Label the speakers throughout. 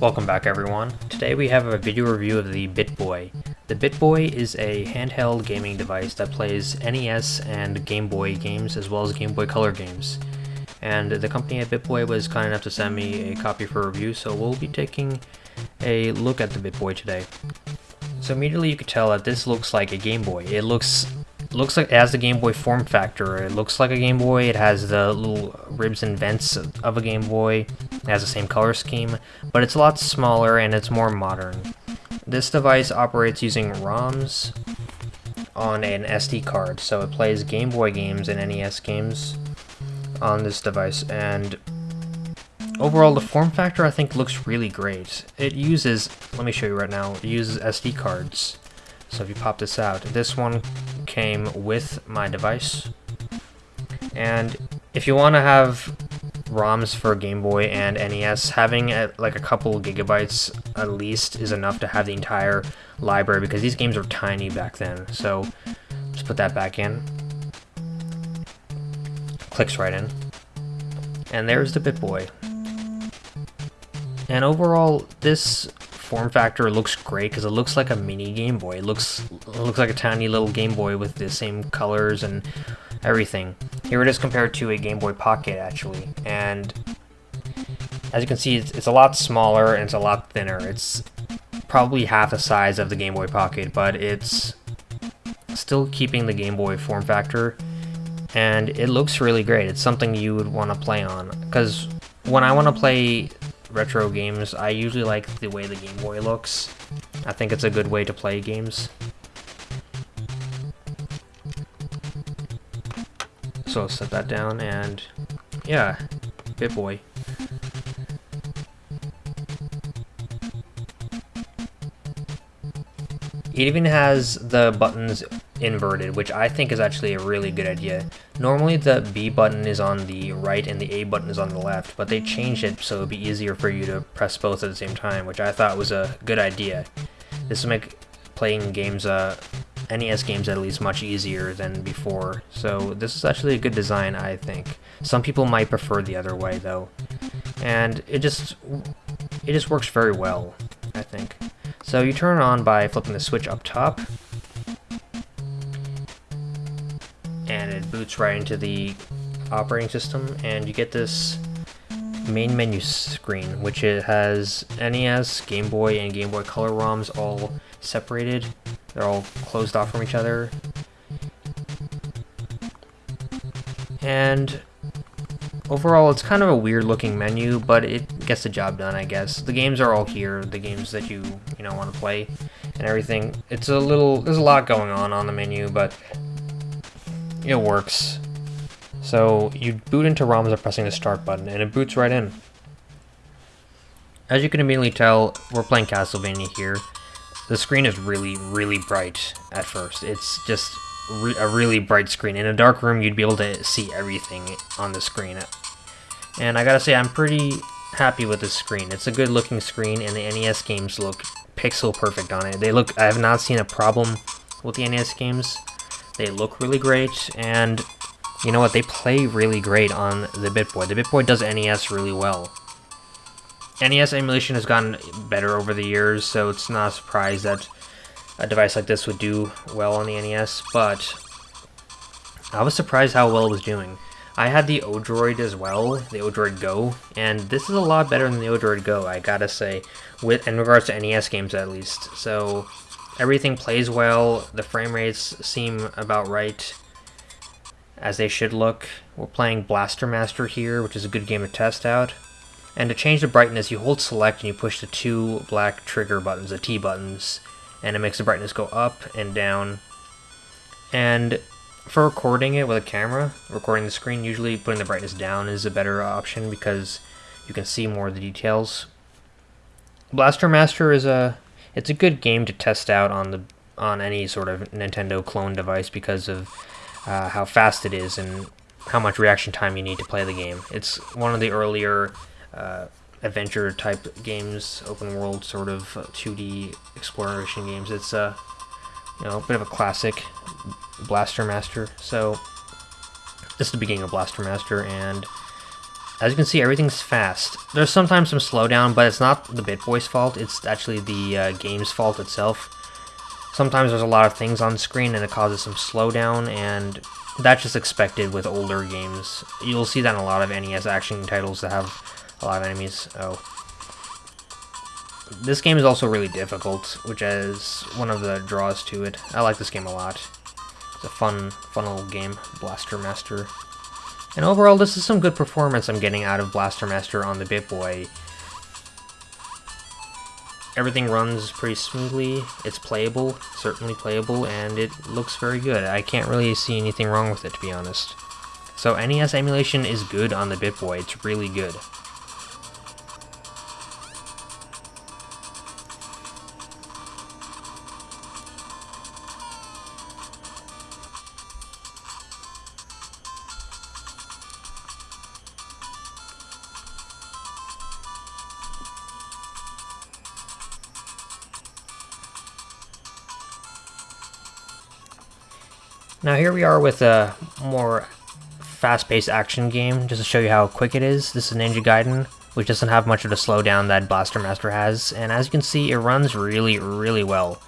Speaker 1: Welcome back everyone. Today we have a video review of the BitBoy. The BitBoy is a handheld gaming device that plays NES and Game Boy games as well as Game Boy Color games. And the company at BitBoy was kind enough to send me a copy for review, so we'll be taking a look at the BitBoy today. So immediately you could tell that this looks like a Game Boy. It looks looks like it has the Game Boy form factor. It looks like a Game Boy. It has the little ribs and vents of a Game Boy. It has the same color scheme, but it's a lot smaller and it's more modern. This device operates using ROMs on an SD card, so it plays Game Boy games and NES games on this device, and overall the form factor I think looks really great. It uses, let me show you right now, it uses SD cards. So if you pop this out, this one came with my device. And if you want to have ROMs for Game Boy and NES, having a, like a couple gigabytes at least is enough to have the entire library because these games were tiny back then. So just put that back in. Clicks right in. And there's the BitBoy. And overall, this form factor looks great because it looks like a mini Game Boy. It looks it looks like a tiny little Game Boy with the same colors and everything. Here it is compared to a Game Boy Pocket actually, and as you can see, it's, it's a lot smaller and it's a lot thinner. It's probably half the size of the Game Boy Pocket, but it's still keeping the Game Boy form factor, and it looks really great. It's something you would want to play on, because when I want to play retro games, I usually like the way the Game Boy looks. I think it's a good way to play games. So I'll set that down and yeah, BitBoy. It even has the buttons inverted, which I think is actually a really good idea. Normally the B button is on the right and the A button is on the left, but they changed it so it would be easier for you to press both at the same time, which I thought was a good idea. This will make playing games, uh, NES games at least, much easier than before, so this is actually a good design, I think. Some people might prefer the other way, though. And it just, it just works very well, I think. So you turn it on by flipping the switch up top, boots right into the operating system and you get this main menu screen which it has NES, Game Boy, and Game Boy Color ROMs all separated. They're all closed off from each other. And overall it's kind of a weird looking menu but it gets the job done I guess. The games are all here, the games that you, you know, want to play and everything. It's a little, there's a lot going on on the menu but it works. So you boot into ROMs by pressing the start button, and it boots right in. As you can immediately tell, we're playing Castlevania here. The screen is really, really bright at first. It's just re a really bright screen. In a dark room, you'd be able to see everything on the screen. And I gotta say, I'm pretty happy with this screen. It's a good looking screen, and the NES games look pixel perfect on it. They look, I have not seen a problem with the NES games. They look really great, and you know what, they play really great on the BitBoy. The BitBoy does NES really well. NES emulation has gotten better over the years, so it's not a surprise that a device like this would do well on the NES, but I was surprised how well it was doing. I had the Odroid as well, the Odroid Go, and this is a lot better than the Odroid Go, I gotta say, with in regards to NES games at least. So Everything plays well, the frame rates seem about right, as they should look. We're playing Blaster Master here, which is a good game to test out. And to change the brightness, you hold select and you push the two black trigger buttons, the T buttons, and it makes the brightness go up and down. And for recording it with a camera, recording the screen, usually putting the brightness down is a better option because you can see more of the details. Blaster Master is a it's a good game to test out on the on any sort of Nintendo clone device because of uh, how fast it is and how much reaction time you need to play the game. It's one of the earlier uh, adventure type games, open world sort of 2D exploration games. It's a uh, you know a bit of a classic, Blaster Master. So this is the beginning of Blaster Master, and As you can see, everything's fast. There's sometimes some slowdown, but it's not the BitBoy's fault, it's actually the uh, game's fault itself. Sometimes there's a lot of things on screen and it causes some slowdown, and that's just expected with older games. You'll see that in a lot of NES action titles that have a lot of enemies. Oh. This game is also really difficult, which is one of the draws to it. I like this game a lot. It's a fun, fun little game, Blaster Master. And overall, this is some good performance I'm getting out of Blaster Master on the BitBoy. Everything runs pretty smoothly, it's playable, certainly playable, and it looks very good. I can't really see anything wrong with it, to be honest. So NES emulation is good on the BitBoy, it's really good. Now here we are with a more fast-paced action game, just to show you how quick it is. This is Ninja Gaiden, which doesn't have much of the slowdown that Blaster Master has, and as you can see, it runs really, really well.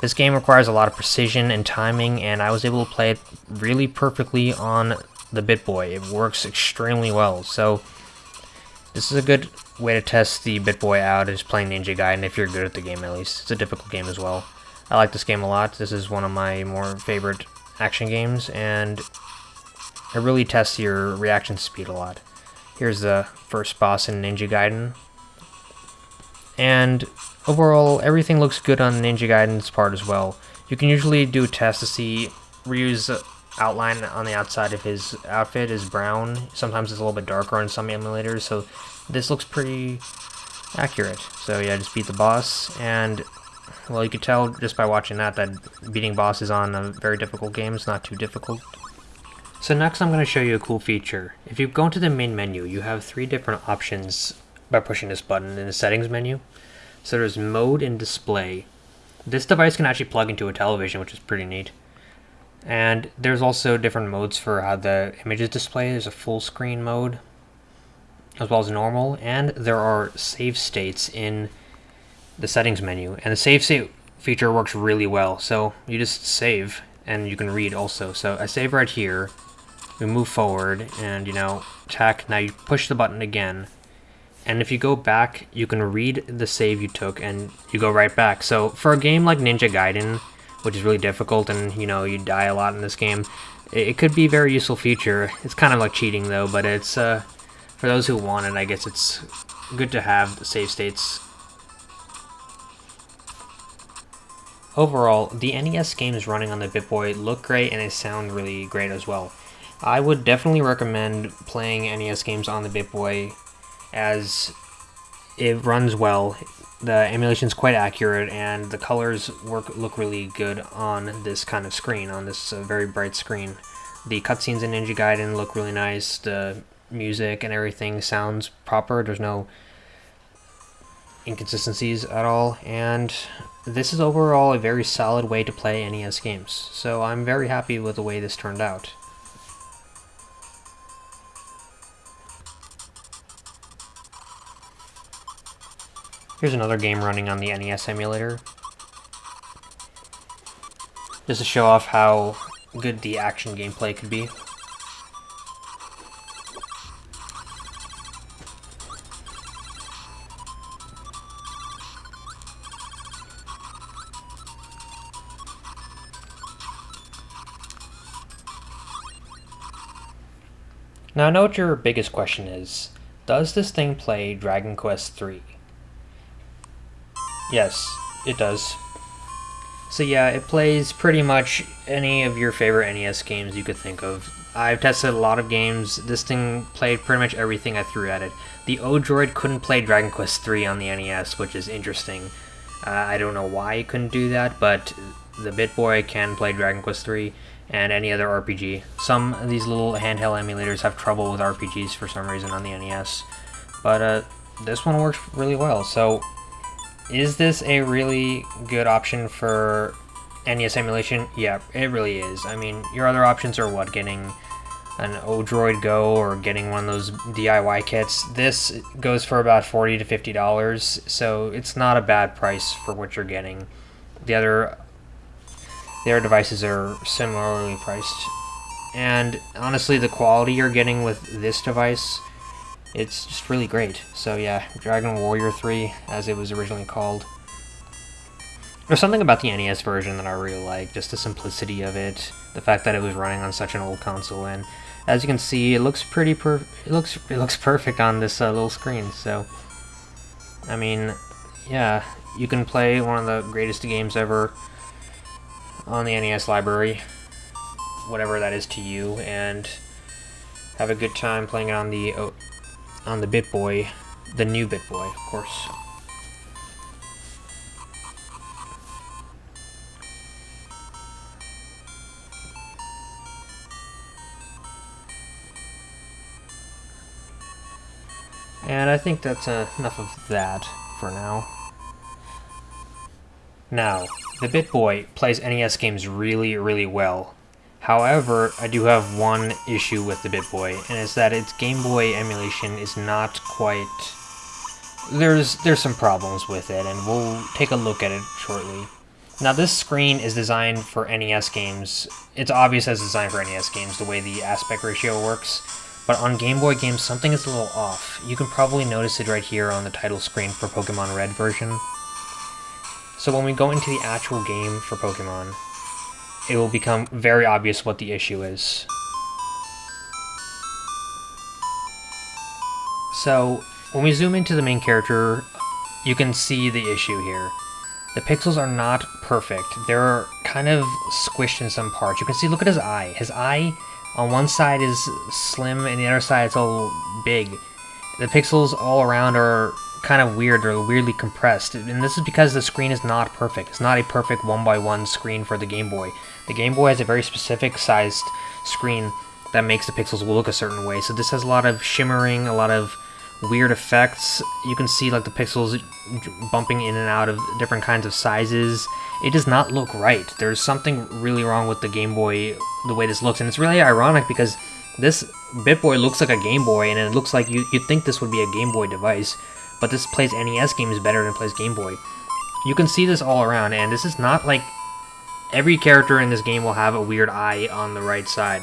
Speaker 1: This game requires a lot of precision and timing, and I was able to play it really perfectly on the BitBoy. It works extremely well, so this is a good way to test the BitBoy out, is playing Ninja Gaiden if you're good at the game at least. It's a difficult game as well. I like this game a lot. This is one of my more favorite action games, and it really tests your reaction speed a lot. Here's the first boss in Ninja Gaiden. And overall, everything looks good on Ninja Gaiden's part as well. You can usually do a test to see Ryu's outline on the outside of his outfit is brown. Sometimes it's a little bit darker on some emulators, so this looks pretty accurate. So yeah, just beat the boss, and well, you could tell just by watching that that beating bosses on a very difficult game is not too difficult. So next I'm going to show you a cool feature. If you go into the main menu, you have three different options by pushing this button in the settings menu. So there's mode and display. This device can actually plug into a television, which is pretty neat. And there's also different modes for how the image is displayed. There's a full screen mode, as well as normal, and there are save states in the settings menu. And the save state feature works really well. So you just save and you can read also. So I save right here. We move forward and you know, attack. Now you push the button again. And if you go back, you can read the save you took and you go right back. So for a game like Ninja Gaiden, which is really difficult and you know, you die a lot in this game, it could be a very useful feature. It's kind of like cheating though, but it's uh, for those who want it, I guess it's good to have the save states Overall, the NES games running on the BitBoy look great and they sound really great as well. I would definitely recommend playing NES games on the BitBoy as it runs well. The emulation is quite accurate and the colors work look really good on this kind of screen, on this uh, very bright screen. The cutscenes in Ninja Gaiden look really nice. The music and everything sounds proper. There's no inconsistencies at all, and this is overall a very solid way to play NES games, so I'm very happy with the way this turned out. Here's another game running on the NES emulator. Just to show off how good the action gameplay could be. Now I know what your biggest question is. Does this thing play Dragon Quest III? Yes, it does. So yeah, it plays pretty much any of your favorite NES games you could think of. I've tested a lot of games. This thing played pretty much everything I threw at it. The Odroid couldn't play Dragon Quest III on the NES, which is interesting. Uh, I don't know why it couldn't do that, but the BitBoy can play Dragon Quest III and any other RPG. Some of these little handheld emulators have trouble with RPGs for some reason on the NES, but uh, this one works really well. So, is this a really good option for NES emulation? Yeah, it really is. I mean, your other options are what? Getting an Odroid Go or getting one of those DIY kits. This goes for about 40 to $50, so it's not a bad price for what you're getting. The other the other devices are similarly priced. And honestly, the quality you're getting with this device, it's just really great. So yeah, Dragon Warrior 3, as it was originally called. There's something about the NES version that I really like, just the simplicity of it, the fact that it was running on such an old console, and as you can see, it looks pretty per it looks it looks perfect on this uh, little screen. So, I mean, yeah, you can play one of the greatest games ever on the NES library, whatever that is to you, and have a good time playing on the oh, on the BitBoy, the new BitBoy, of course. And I think that's uh, enough of that for now. Now, the BitBoy plays NES games really, really well. However, I do have one issue with the BitBoy, and it's that its Game Boy emulation is not quite... There's, there's some problems with it, and we'll take a look at it shortly. Now, this screen is designed for NES games. It's obvious as designed for NES games, the way the aspect ratio works. But on Game Boy games, something is a little off. You can probably notice it right here on the title screen for Pokemon Red version. So when we go into the actual game for Pokemon, it will become very obvious what the issue is. So, when we zoom into the main character, you can see the issue here. The pixels are not perfect. They're kind of squished in some parts. You can see, look at his eye. His eye on one side is slim and the other side is all big. The pixels all around are kind of weird, they're weirdly compressed, and this is because the screen is not perfect. It's not a perfect one by one screen for the Game Boy. The Game Boy has a very specific sized screen that makes the pixels look a certain way, so this has a lot of shimmering, a lot of weird effects. You can see like the pixels bumping in and out of different kinds of sizes. It does not look right. There's something really wrong with the Game Boy, the way this looks, and it's really ironic because this BitBoy looks like a Game Boy, and it looks like you, you'd think this would be a Game Boy device, but this plays NES games better than it plays Game Boy. You can see this all around, and this is not like... Every character in this game will have a weird eye on the right side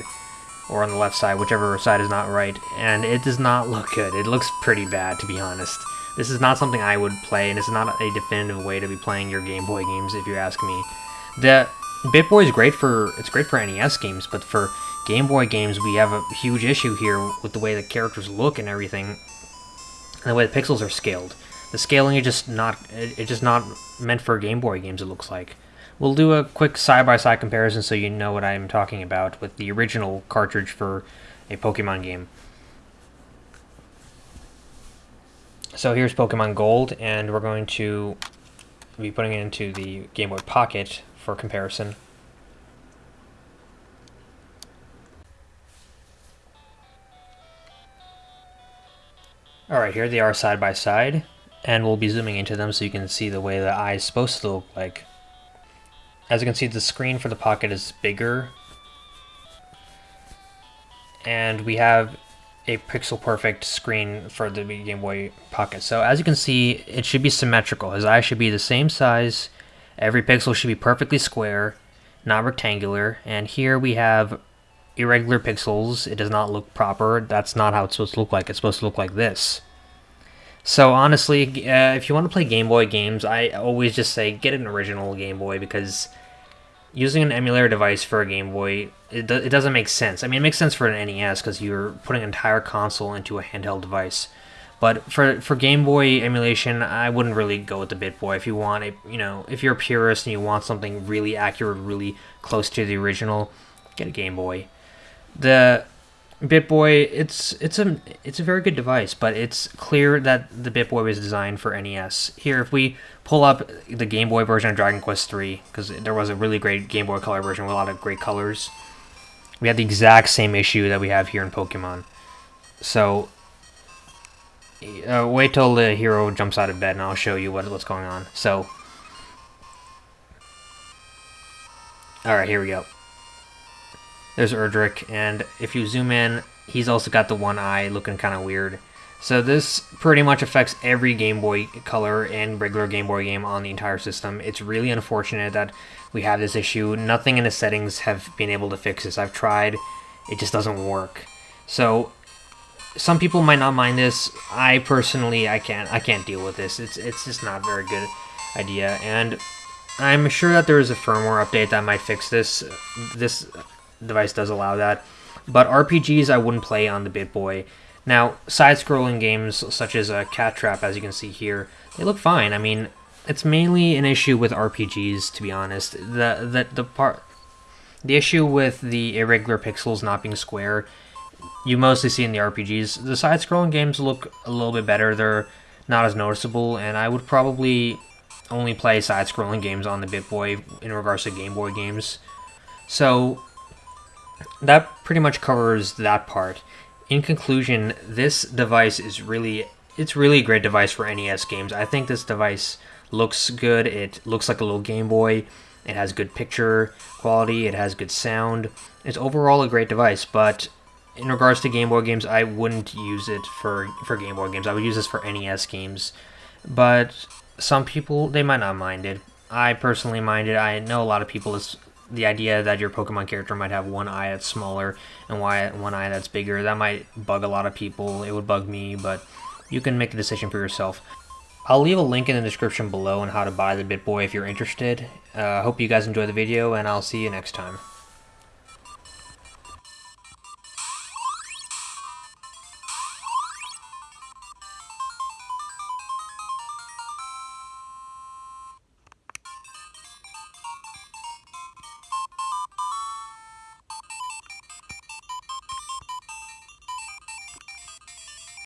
Speaker 1: or on the left side, whichever side is not right, and it does not look good. It looks pretty bad, to be honest. This is not something I would play, and it's not a definitive way to be playing your Game Boy games, if you ask me. The BitBoy is great for it's great for NES games, but for Game Boy games, we have a huge issue here with the way the characters look and everything, and the way the pixels are scaled. The scaling is just not it's just not meant for Game Boy games. It looks like. We'll do a quick side-by-side -side comparison so you know what I'm talking about with the original cartridge for a Pokemon game. So here's Pokemon Gold, and we're going to be putting it into the Game Boy Pocket for comparison. Alright, here they are side by side, and we'll be zooming into them so you can see the way the eye is supposed to look like. As you can see, the screen for the Pocket is bigger. And we have a pixel perfect screen for the Game Boy Pocket. So as you can see, it should be symmetrical. His eye should be the same size. Every pixel should be perfectly square, not rectangular. And here we have irregular pixels. It does not look proper. That's not how it's supposed to look like. It's supposed to look like this. So honestly, uh, if you want to play Game Boy games, I always just say get an original Game Boy because using an emulator device for a Game Boy, it, do, it doesn't make sense. I mean, it makes sense for an NES because you're putting an entire console into a handheld device. But for for Game Boy emulation, I wouldn't really go with the BitBoy. If you want a, you know, if you're a purist and you want something really accurate, really close to the original, get a Game Boy. The BitBoy, it's it's a it's a very good device, but it's clear that the BitBoy was designed for NES. Here, if we pull up the Game Boy version of Dragon Quest III, because there was a really great Game Boy Color version with a lot of great colors, we had the exact same issue that we have here in Pokemon. So, uh, wait till the hero jumps out of bed, and I'll show you what what's going on. So, all right, here we go. There's Erdrick, and if you zoom in, he's also got the one eye looking kind of weird. So this pretty much affects every Game Boy Color and regular Game Boy game on the entire system. It's really unfortunate that we have this issue. Nothing in the settings have been able to fix this. I've tried, it just doesn't work. So some people might not mind this. I personally, I can't, I can't deal with this. It's it's just not a very good idea, and I'm sure that there is a firmware update that might fix this. This device does allow that, but RPGs I wouldn't play on the BitBoy. Now, side-scrolling games such as uh, Cat Trap, as you can see here, they look fine. I mean, it's mainly an issue with RPGs, to be honest. The the the part, the issue with the irregular pixels not being square, you mostly see in the RPGs. The side-scrolling games look a little bit better. They're not as noticeable, and I would probably only play side-scrolling games on the BitBoy in regards to Game Boy games. So that pretty much covers that part in conclusion, this device is really it's really a great device for NES games. I think this device looks good. It looks like a little Game Boy. It has good picture quality. It has good sound. It's overall a great device, but in regards to Game Boy games, I wouldn't use it for, for Game Boy games. I would use this for NES games. But some people, they might not mind it. I personally mind it. I know a lot of people the idea that your Pokemon character might have one eye that's smaller and one eye that's bigger, that might bug a lot of people. It would bug me, but you can make a decision for yourself. I'll leave a link in the description below on how to buy the BitBoy if you're interested. I uh, hope you guys enjoyed the video, and I'll see you next time.